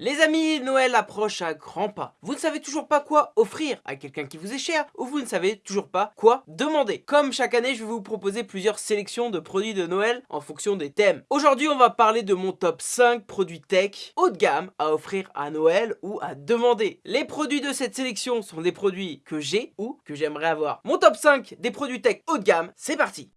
Les amis, Noël approche à grands pas. Vous ne savez toujours pas quoi offrir à quelqu'un qui vous est cher ou vous ne savez toujours pas quoi demander. Comme chaque année, je vais vous proposer plusieurs sélections de produits de Noël en fonction des thèmes. Aujourd'hui, on va parler de mon top 5 produits tech haut de gamme à offrir à Noël ou à demander. Les produits de cette sélection sont des produits que j'ai ou que j'aimerais avoir. Mon top 5 des produits tech haut de gamme, c'est parti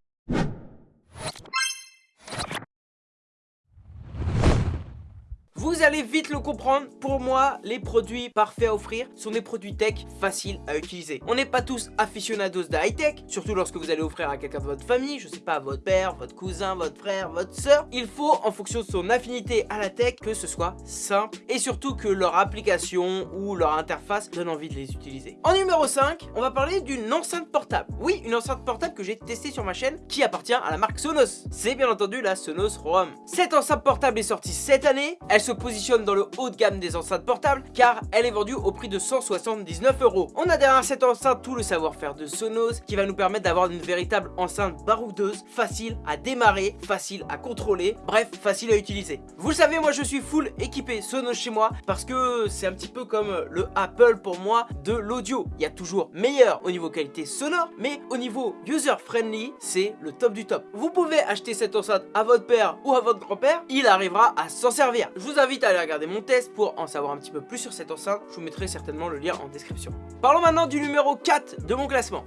Vous allez vite le comprendre, pour moi, les produits parfaits à offrir sont des produits tech faciles à utiliser. On n'est pas tous aficionados de high-tech, surtout lorsque vous allez offrir à quelqu'un de votre famille, je sais pas, votre père, votre cousin, votre frère, votre soeur. Il faut, en fonction de son affinité à la tech, que ce soit simple et surtout que leur application ou leur interface donne envie de les utiliser. En numéro 5, on va parler d'une enceinte portable. Oui, une enceinte portable que j'ai testée sur ma chaîne qui appartient à la marque Sonos. C'est bien entendu la Sonos Roam. Cette enceinte portable est sortie cette année, elle se positionne dans le haut de gamme des enceintes portables car elle est vendue au prix de 179 euros. On a derrière cette enceinte tout le savoir-faire de Sonos qui va nous permettre d'avoir une véritable enceinte baroudeuse, facile à démarrer, facile à contrôler, bref, facile à utiliser. Vous le savez, moi je suis full équipé Sonos chez moi parce que c'est un petit peu comme le Apple pour moi de l'audio. Il y a toujours meilleur au niveau qualité sonore, mais au niveau user-friendly, c'est le top du top. Vous pouvez acheter cette enceinte à votre père ou à votre grand-père, il arrivera à s'en servir. Je vous invite à aller regarder mon test pour en savoir un petit peu plus sur cette enceinte. Je vous mettrai certainement le lien en description. Parlons maintenant du numéro 4 de mon classement.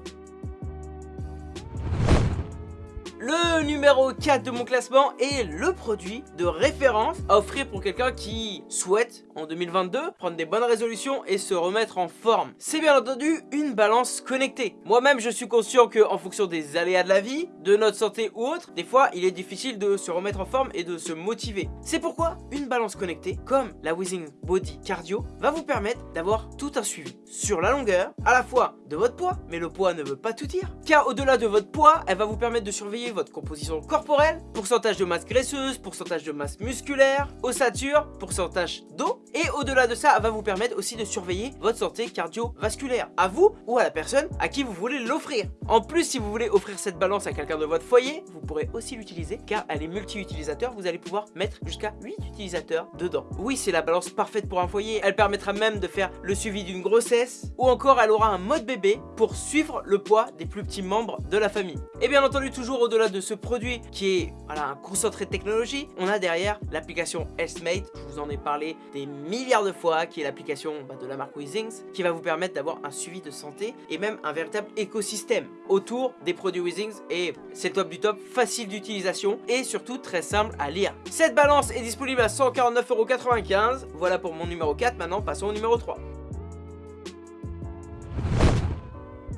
Le numéro 4 de mon classement est le produit de référence à offrir pour quelqu'un qui souhaite en 2022 prendre des bonnes résolutions et se remettre en forme. C'est bien entendu une balance connectée. Moi-même je suis conscient que en fonction des aléas de la vie, de notre santé ou autre, des fois il est difficile de se remettre en forme et de se motiver. C'est pourquoi une balance connectée comme la Withing Body Cardio va vous permettre d'avoir tout un suivi sur la longueur, à la fois de votre poids, mais le poids ne veut pas tout dire, car au-delà de votre poids, elle va vous permettre de surveiller votre composition corporelle, pourcentage de masse graisseuse, pourcentage de masse musculaire, ossature, pourcentage d'eau. Et au-delà de ça, elle va vous permettre aussi de surveiller votre santé cardiovasculaire, à vous ou à la personne à qui vous voulez l'offrir. En plus, si vous voulez offrir cette balance à quelqu'un de votre foyer, vous pourrez aussi l'utiliser car elle est multi-utilisateur. Vous allez pouvoir mettre jusqu'à 8 utilisateurs dedans. Oui, c'est la balance parfaite pour un foyer. Elle permettra même de faire le suivi d'une grossesse ou encore elle aura un mode bébé pour suivre le poids des plus petits membres de la famille. Et bien entendu, toujours au-delà de ce produit qui est un concentré de technologie, on a derrière l'application Healthmate, je vous en ai parlé des milliards de fois, qui est l'application bah, de la marque Withings, qui va vous permettre d'avoir un suivi de santé et même un véritable écosystème autour des produits Withings et c'est top du top, facile d'utilisation et surtout très simple à lire. Cette balance est disponible à 149,95€, voilà pour mon numéro 4, maintenant passons au numéro 3.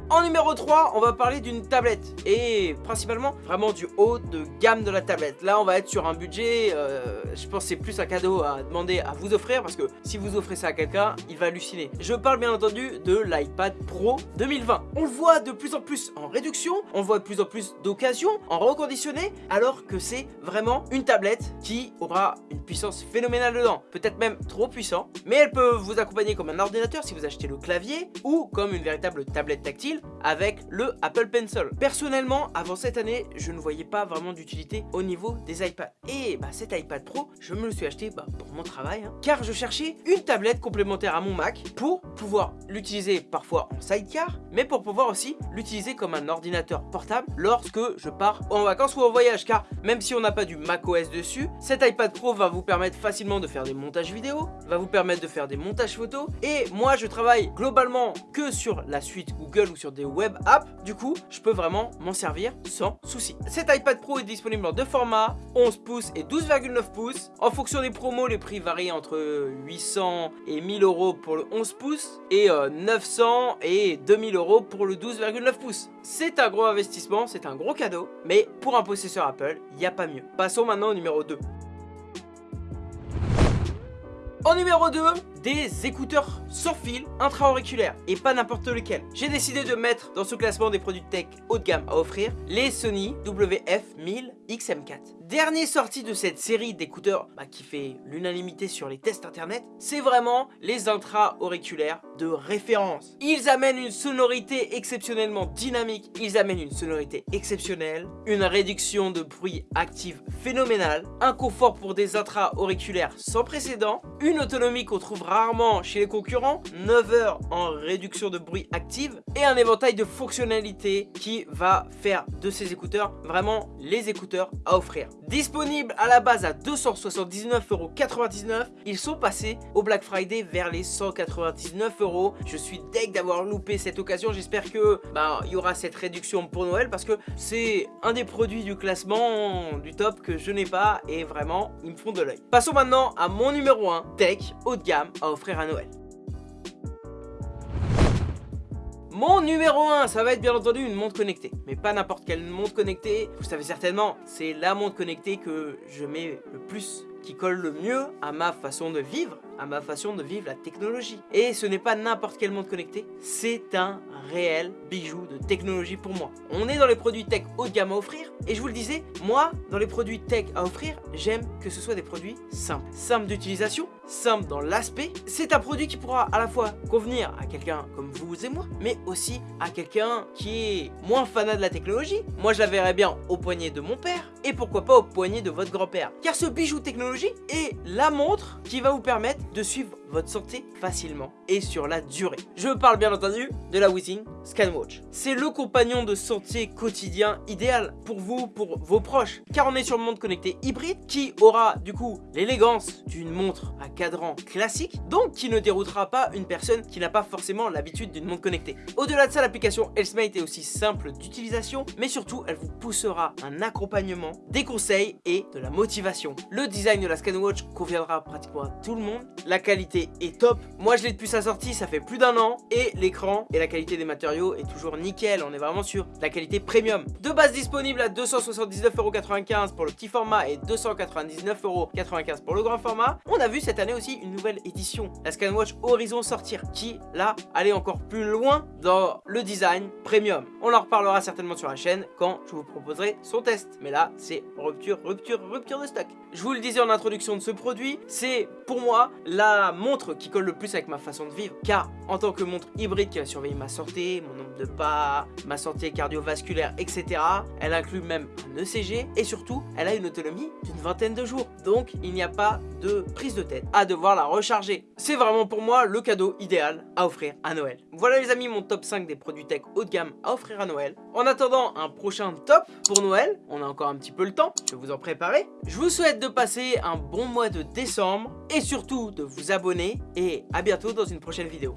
En numéro 3, on va parler d'une tablette et principalement vraiment du haut de gamme de la tablette. Là, on va être sur un budget, euh, je pense c'est plus un cadeau à demander à vous offrir parce que si vous offrez ça à quelqu'un, il va halluciner. Je parle bien entendu de l'iPad Pro 2020. On le voit de plus en plus en réduction, on le voit de plus en plus d'occasion, en reconditionné, alors que c'est vraiment une tablette qui aura une puissance phénoménale dedans. Peut-être même trop puissant, mais elle peut vous accompagner comme un ordinateur si vous achetez le clavier ou comme une véritable tablette tactile avec le Apple Pencil. Personnellement, avant cette année, je ne voyais pas vraiment d'utilité au niveau des iPads. Et bah, cet iPad Pro, je me le suis acheté bah, pour mon travail, hein. car je cherchais une tablette complémentaire à mon Mac pour pouvoir l'utiliser parfois en sidecar, mais pour pouvoir aussi l'utiliser comme un ordinateur portable lorsque je pars en vacances ou en voyage, car même si on n'a pas du macOS dessus, cet iPad Pro va vous permettre facilement de faire des montages vidéo, va vous permettre de faire des montages photos, et moi je travaille globalement que sur la suite Google ou sur des web apps, du coup, je peux vraiment m'en servir sans souci. Cet iPad Pro est disponible en deux formats, 11 pouces et 12,9 pouces. En fonction des promos, les prix varient entre 800 et 1000 euros pour le 11 pouces et 900 euh, et 2000 euros pour le 12,9 pouces. C'est un gros investissement, c'est un gros cadeau, mais pour un possesseur Apple, il n'y a pas mieux. Passons maintenant au numéro 2. En numéro 2, des écouteurs sans fil intra-auriculaires et pas n'importe lequel. J'ai décidé de mettre dans ce classement des produits tech haut de gamme à offrir les Sony WF-1000 XM4. Dernier sortie de cette série d'écouteurs bah, qui fait l'unanimité sur les tests internet, c'est vraiment les intra-auriculaires de référence. Ils amènent une sonorité exceptionnellement dynamique, ils amènent une sonorité exceptionnelle, une réduction de bruit active phénoménale, un confort pour des intra-auriculaires sans précédent, une autonomie qu'on trouve rarement chez les concurrents, 9 heures en réduction de bruit active et un éventail de fonctionnalités qui va faire de ces écouteurs vraiment les écouteurs à offrir. Disponibles à la base à 279,99€, ils sont passés au Black Friday vers les 199 euros. Je suis deg d'avoir loupé cette occasion, j'espère que bah, il y aura cette réduction pour Noël parce que c'est un des produits du classement du top que je n'ai pas et vraiment ils me font de l'œil. Passons maintenant à mon numéro 1, tech haut de gamme à offrir à Noël. Mon numéro 1, ça va être bien entendu une montre connectée. Mais pas n'importe quelle montre connectée. Vous savez certainement, c'est la montre connectée que je mets le plus qui colle le mieux à ma façon de vivre, à ma façon de vivre la technologie. Et ce n'est pas n'importe quelle montre connectée, c'est un réel bijou de technologie pour moi. On est dans les produits tech haut de gamme à offrir, et je vous le disais, moi, dans les produits tech à offrir, j'aime que ce soit des produits simples. Simples d'utilisation, simple dans l'aspect. C'est un produit qui pourra à la fois convenir à quelqu'un comme vous et moi, mais aussi à quelqu'un qui est moins fanat de la technologie. Moi, je la verrais bien au poignet de mon père, et pourquoi pas au poignet de votre grand-père. Car ce bijou technologie est la montre qui va vous permettre de suivre votre santé facilement et sur la durée. Je parle bien entendu de la Withing ScanWatch. C'est le compagnon de santé quotidien idéal pour vous, pour vos proches, car on est sur une montre connectée hybride qui aura du coup l'élégance d'une montre à cadran classique, donc qui ne déroutera pas une personne qui n'a pas forcément l'habitude d'une montre connectée. Au-delà de ça, l'application Healthmate est aussi simple d'utilisation, mais surtout elle vous poussera un accompagnement, des conseils et de la motivation. Le design de la ScanWatch conviendra pratiquement à tout le monde, la est top. Moi je l'ai depuis sa sortie, ça fait plus d'un an et l'écran et la qualité des matériaux est toujours nickel. On est vraiment sur la qualité premium. De base disponible à 279,95€ pour le petit format et 299,95€ pour le grand format. On a vu cette année aussi une nouvelle édition, la ScanWatch Horizon sortir qui là allait encore plus loin dans le design premium. On en reparlera certainement sur la chaîne quand je vous proposerai son test. Mais là c'est rupture, rupture, rupture de stock. Je vous le disais en introduction de ce produit, c'est pour moi la montre qui colle le plus avec ma façon de vivre. Car en tant que montre hybride qui va surveiller ma santé, mon nombre de pas, ma santé cardiovasculaire, etc. Elle inclut même un ECG et surtout, elle a une autonomie d'une vingtaine de jours. Donc, il n'y a pas de prise de tête à devoir la recharger. C'est vraiment pour moi le cadeau idéal à offrir à Noël. Voilà les amis, mon top 5 des produits tech haut de gamme à offrir à Noël. En attendant un prochain top pour Noël, on a encore un petit peu le temps, je vais vous en préparer. Je vous souhaite de passer un bon mois de décembre et surtout de vous abonner et à bientôt dans une prochaine vidéo.